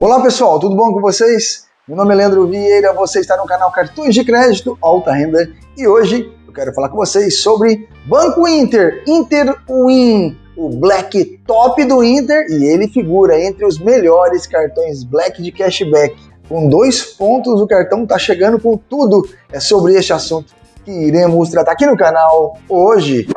Olá pessoal, tudo bom com vocês? Meu nome é Leandro Vieira, você está no canal Cartões de Crédito Alta Renda e hoje eu quero falar com vocês sobre Banco Inter, Inter Win, o Black Top do Inter e ele figura entre os melhores cartões Black de cashback. Com dois pontos, o cartão está chegando com tudo. É sobre este assunto que iremos tratar aqui no canal hoje.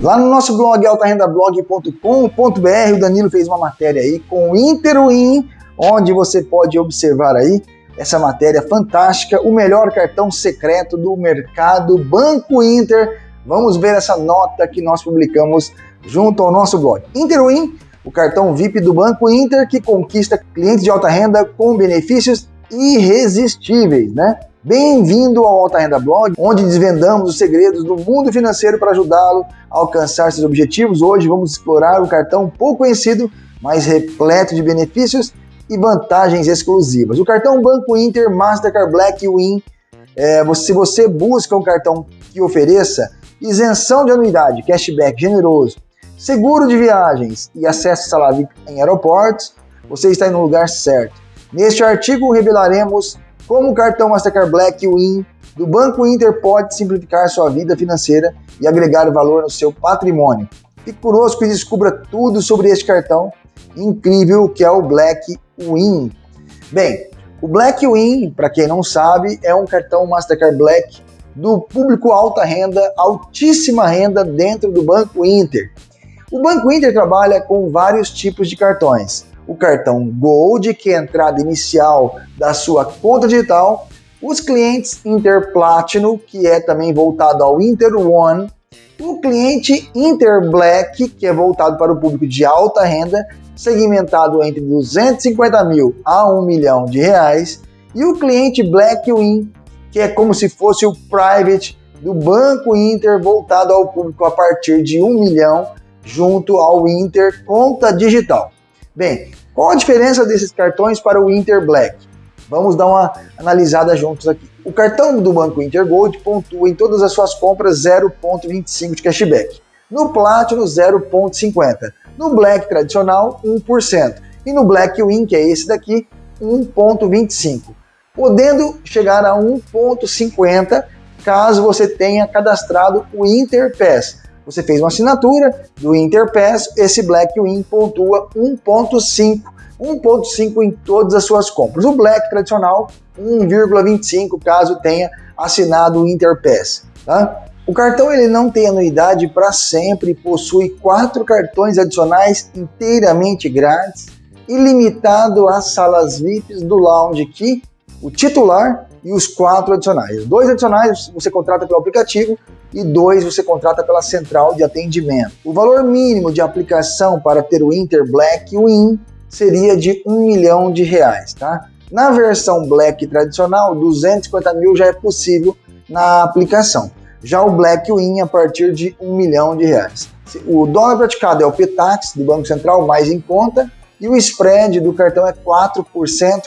Lá no nosso blog altarendablog.com.br, o Danilo fez uma matéria aí com o Interwin, onde você pode observar aí essa matéria fantástica, o melhor cartão secreto do mercado Banco Inter. Vamos ver essa nota que nós publicamos junto ao nosso blog. Interwin, o cartão VIP do Banco Inter que conquista clientes de alta renda com benefícios irresistíveis, né? Bem-vindo ao Alta Renda Blog, onde desvendamos os segredos do mundo financeiro para ajudá-lo a alcançar seus objetivos. Hoje vamos explorar o cartão pouco conhecido, mas repleto de benefícios e vantagens exclusivas. O cartão Banco Inter Mastercard Black Win. É, se você busca um cartão que ofereça isenção de anuidade, cashback generoso, seguro de viagens e acesso salário em aeroportos, você está no lugar certo. Neste artigo revelaremos como o cartão Mastercard Black Win do Banco Inter pode simplificar sua vida financeira e agregar valor no seu patrimônio. Fique conosco e descubra tudo sobre este cartão incrível que é o Black Win. Bem, o Black Win, para quem não sabe, é um cartão Mastercard Black do público alta renda, altíssima renda dentro do Banco Inter. O Banco Inter trabalha com vários tipos de cartões, o cartão Gold, que é a entrada inicial da sua conta digital, os clientes Inter Platinum, que é também voltado ao Inter One, o cliente Inter Black, que é voltado para o público de alta renda, segmentado entre 250 mil a 1 milhão de reais, e o cliente Black Win, que é como se fosse o private do Banco Inter voltado ao público a partir de 1 milhão junto ao Inter Conta Digital. Bem, qual a diferença desses cartões para o Inter Black? Vamos dar uma analisada juntos aqui. O cartão do Banco Inter Gold pontua em todas as suas compras 0,25 de cashback. No Platinum, 0,50. No Black tradicional, 1%. E no Black Win, que é esse daqui, 1,25. Podendo chegar a 1,50 caso você tenha cadastrado o Interpass, você fez uma assinatura do Interpass, esse Blackwing pontua 1.5 1.5 em todas as suas compras. O Black tradicional, 1,25 caso tenha assinado o Interpass. Tá? O cartão ele não tem anuidade para sempre, possui quatro cartões adicionais inteiramente grátis, ilimitado às salas VIPs do Lounge Key, o titular e os quatro adicionais. Dois adicionais você contrata pelo aplicativo e dois você contrata pela central de atendimento. O valor mínimo de aplicação para ter o Inter Black Win seria de um milhão de reais, tá? Na versão Black tradicional, 250 mil já é possível na aplicação. Já o Black Win a partir de um milhão de reais. O dólar praticado é o PTAX do Banco Central mais em conta e o spread do cartão é 4%,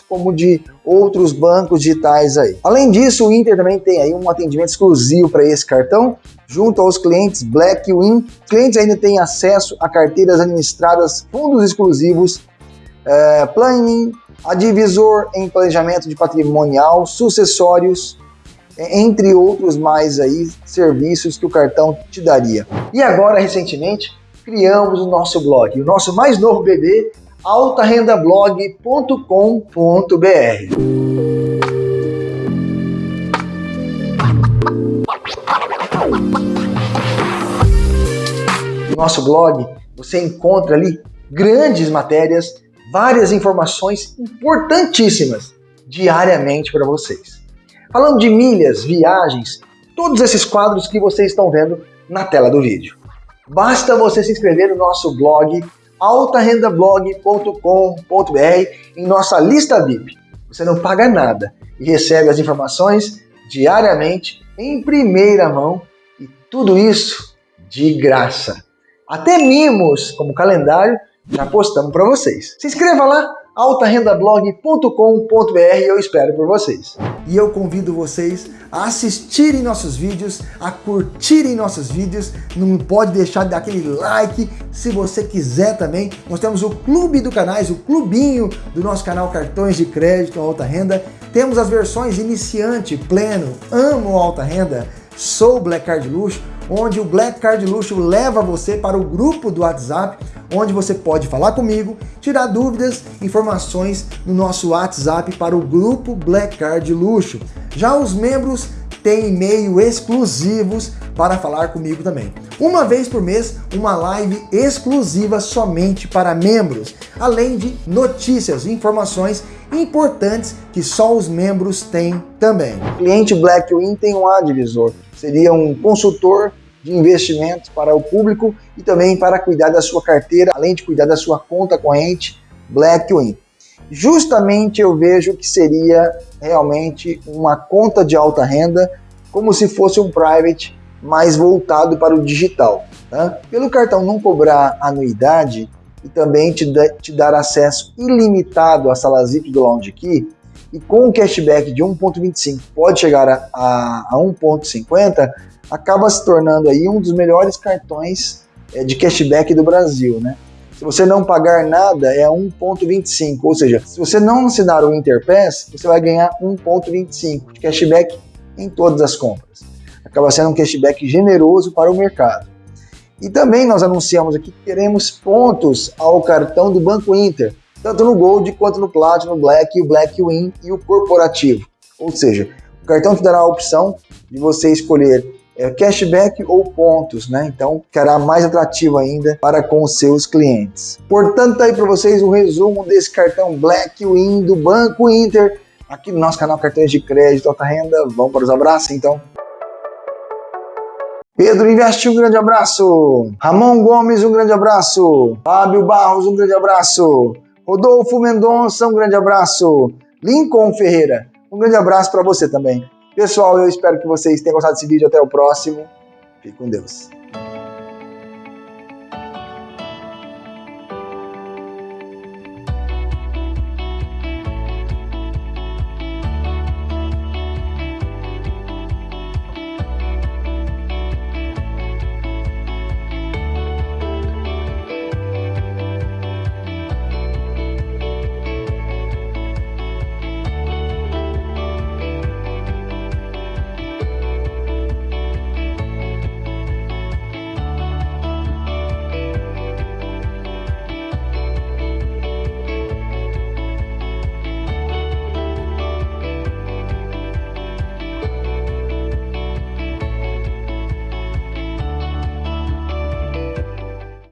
como de outros bancos digitais aí. Além disso, o Inter também tem aí um atendimento exclusivo para esse cartão, junto aos clientes Black Win. Clientes ainda têm acesso a carteiras administradas, fundos exclusivos, é, planning, divisor em planejamento de patrimonial, sucessórios, entre outros mais aí serviços que o cartão te daria. E agora, recentemente, criamos o nosso blog, o nosso mais novo bebê altarendablog.com.br. No nosso blog você encontra ali grandes matérias, várias informações importantíssimas diariamente para vocês. Falando de milhas, viagens, todos esses quadros que vocês estão vendo na tela do vídeo. Basta você se inscrever no nosso blog altarendablog.com.br em nossa lista VIP. Você não paga nada e recebe as informações diariamente em primeira mão e tudo isso de graça. Até mimos, como calendário, já postamos para vocês. Se inscreva lá, altarendablog.com.br, eu espero por vocês. E eu convido vocês a assistirem nossos vídeos, a curtirem nossos vídeos, não pode deixar de dar aquele like, se você quiser também. Nós temos o clube do canais, o clubinho do nosso canal Cartões de Crédito Alta Renda. Temos as versões iniciante, pleno, amo alta renda, sou Black Card Luxo, onde o Black Card Luxo leva você para o grupo do WhatsApp, onde você pode falar comigo, tirar dúvidas, informações no nosso WhatsApp para o grupo Black Card Luxo. Já os membros têm e-mail exclusivos para falar comigo também. Uma vez por mês, uma live exclusiva somente para membros, além de notícias e informações importantes que só os membros têm também. O cliente Blackwin tem um advisor, seria um consultor de investimentos para o público e também para cuidar da sua carteira, além de cuidar da sua conta corrente Blackwin. Justamente eu vejo que seria realmente uma conta de alta renda, como se fosse um private mais voltado para o digital. Tá? Pelo cartão não cobrar anuidade e também te, dar acesso ilimitado à sala ZIP do Lounge Key, e com o cashback de 1.25 pode chegar a, a, a 1.50, acaba se tornando aí um dos melhores cartões é, de cashback do Brasil, né? Se você não pagar nada, é 1,25. Ou seja, se você não assinar o Interpass, você vai ganhar 1,25 de cashback em todas as compras. Acaba sendo um cashback generoso para o mercado. E também nós anunciamos aqui que teremos pontos ao cartão do Banco Inter, tanto no Gold quanto no Platinum, Black, o Black Win e o Corporativo. Ou seja, o cartão te dará a opção de você escolher é, cashback ou pontos, né? Então ficará mais atrativo ainda para com os seus clientes. Portanto, tá aí para vocês o resumo desse cartão Black Win do Banco Inter aqui no nosso canal Cartões de Crédito Alta Renda. Vamos para os abraços então. Pedro Investe, um grande abraço. Ramon Gomes, um grande abraço. Fábio Barros, um grande abraço. Rodolfo Mendonça, um grande abraço. Lincoln Ferreira, um grande abraço para você também. Pessoal, eu espero que vocês tenham gostado desse vídeo. Até o próximo. Fique com Deus.